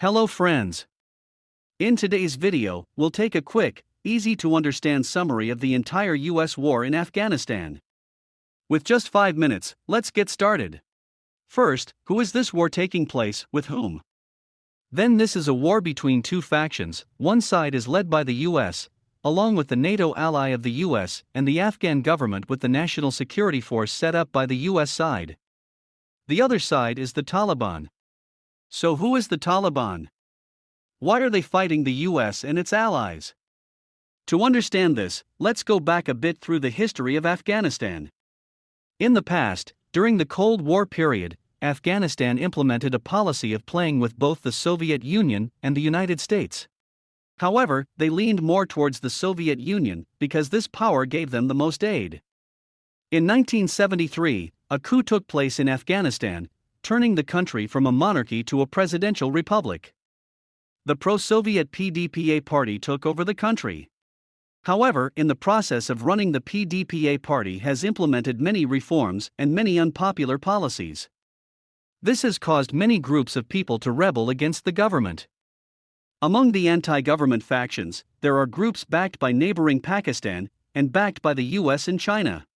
Hello friends. In today's video, we'll take a quick, easy to understand summary of the entire US war in Afghanistan. With just 5 minutes, let's get started. First, who is this war taking place, with whom? Then this is a war between two factions, one side is led by the US, along with the NATO ally of the US and the Afghan government with the National Security Force set up by the US side. The other side is the Taliban. So, who is the Taliban? Why are they fighting the US and its allies? To understand this, let's go back a bit through the history of Afghanistan. In the past, during the Cold War period, Afghanistan implemented a policy of playing with both the Soviet Union and the United States. However, they leaned more towards the Soviet Union because this power gave them the most aid. In 1973, a coup took place in Afghanistan, turning the country from a monarchy to a presidential republic. The pro Soviet PDPA party took over the country. However, in the process of running, the PDPA party has implemented many reforms and many unpopular policies. This has caused many groups of people to rebel against the government. Among the anti government factions, there are groups backed by neighboring Pakistan and backed by the US and China.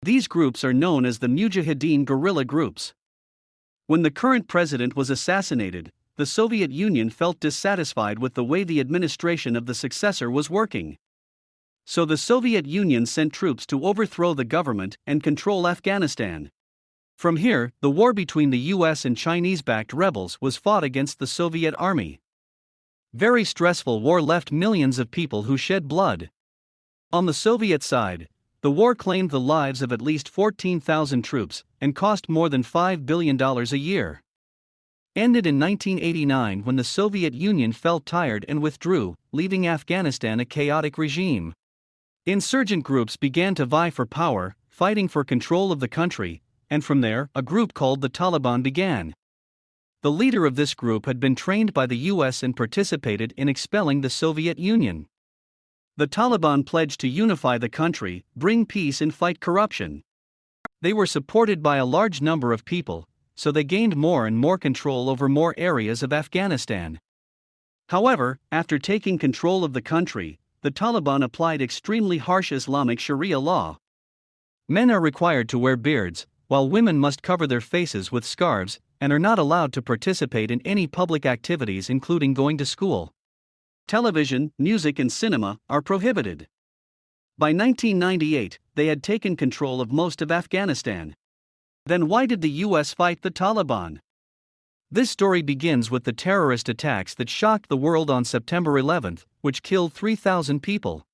These groups are known as the Mujahideen guerrilla groups. When the current president was assassinated, the Soviet Union felt dissatisfied with the way the administration of the successor was working. So the Soviet Union sent troops to overthrow the government and control Afghanistan. From here, the war between the US and Chinese backed rebels was fought against the Soviet army. Very stressful war left millions of people who shed blood. On the Soviet side, the war claimed the lives of at least 14,000 troops and cost more than $5 billion a year. Ended in 1989 when the Soviet Union felt tired and withdrew, leaving Afghanistan a chaotic regime. Insurgent groups began to vie for power, fighting for control of the country, and from there, a group called the Taliban began. The leader of this group had been trained by the US and participated in expelling the Soviet Union. The Taliban pledged to unify the country, bring peace, and fight corruption. They were supported by a large number of people, so they gained more and more control over more areas of Afghanistan. However, after taking control of the country, the Taliban applied extremely harsh Islamic Sharia law. Men are required to wear beards, while women must cover their faces with scarves, and are not allowed to participate in any public activities, including going to school. Television, music, and cinema are prohibited. By 1998, they had taken control of most of Afghanistan. Then why did the US fight the Taliban? This story begins with the terrorist attacks that shocked the world on September 11, which killed 3,000 people.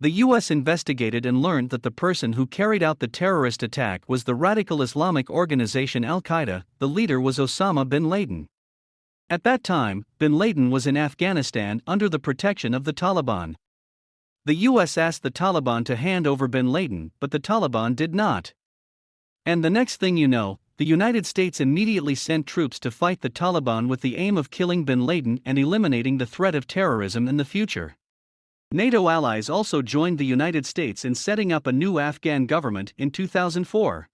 The US investigated and learned that the person who carried out the terrorist attack was the radical Islamic organization Al Qaeda, the leader was Osama bin Laden. At that time, bin Laden was in Afghanistan under the protection of the Taliban. The US asked the Taliban to hand over bin Laden, but the Taliban did not. And the next thing you know, the United States immediately sent troops to fight the Taliban with the aim of killing bin Laden and eliminating the threat of terrorism in the future. NATO allies also joined the United States in setting up a new Afghan government in 2004.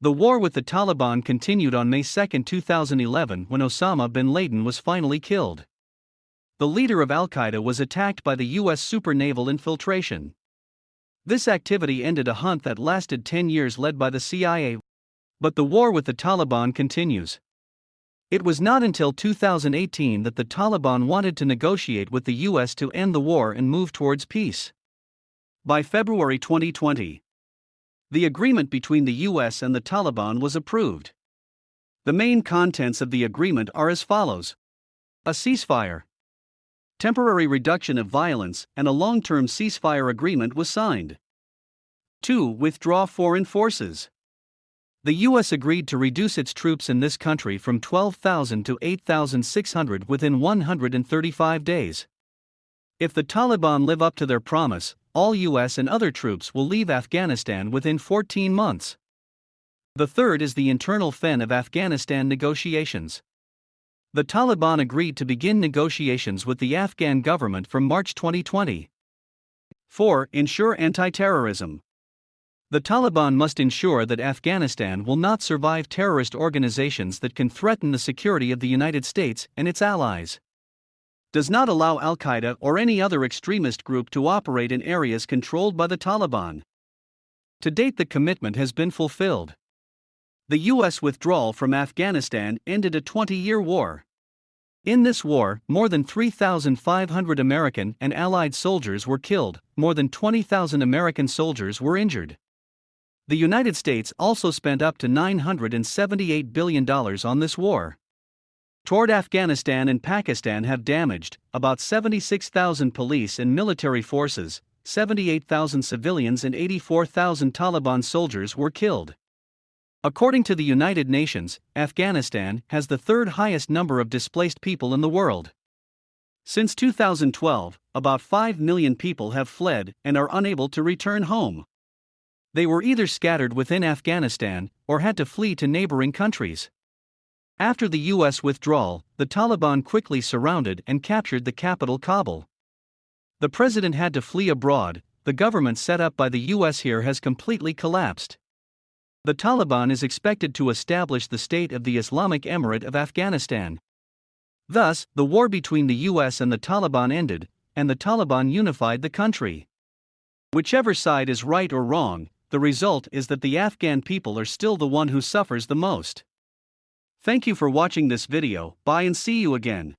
The war with the Taliban continued on May 2, 2011, when Osama bin Laden was finally killed. The leader of Al Qaeda was attacked by the U.S. super naval infiltration. This activity ended a hunt that lasted 10 years led by the CIA. But the war with the Taliban continues. It was not until 2018 that the Taliban wanted to negotiate with the US to end the war and move towards peace. By February 2020, the agreement between the US and the Taliban was approved. The main contents of the agreement are as follows a ceasefire, temporary reduction of violence, and a long term ceasefire agreement was signed. 2. Withdraw foreign forces the U.S. agreed to reduce its troops in this country from 12,000 to 8,600 within 135 days. If the Taliban live up to their promise, all U.S. and other troops will leave Afghanistan within 14 months. The third is the internal fen of Afghanistan negotiations. The Taliban agreed to begin negotiations with the Afghan government from March 2020. 4. Ensure anti terrorism. The Taliban must ensure that Afghanistan will not survive terrorist organizations that can threaten the security of the United States and its allies. Does not allow Al Qaeda or any other extremist group to operate in areas controlled by the Taliban. To date, the commitment has been fulfilled. The U.S. withdrawal from Afghanistan ended a 20 year war. In this war, more than 3,500 American and Allied soldiers were killed, more than 20,000 American soldiers were injured. The United States also spent up to $978 billion on this war. Toward Afghanistan and Pakistan have damaged about 76,000 police and military forces, 78,000 civilians, and 84,000 Taliban soldiers were killed. According to the United Nations, Afghanistan has the third highest number of displaced people in the world. Since 2012, about 5 million people have fled and are unable to return home. They were either scattered within Afghanistan or had to flee to neighboring countries. After the U.S. withdrawal, the Taliban quickly surrounded and captured the capital Kabul. The president had to flee abroad, the government set up by the U.S. here has completely collapsed. The Taliban is expected to establish the state of the Islamic Emirate of Afghanistan. Thus, the war between the US and the Taliban ended, and the Taliban unified the country. Whichever side is right or wrong, the result is that the Afghan people are still the one who suffers the most. Thank you for watching this video, bye and see you again.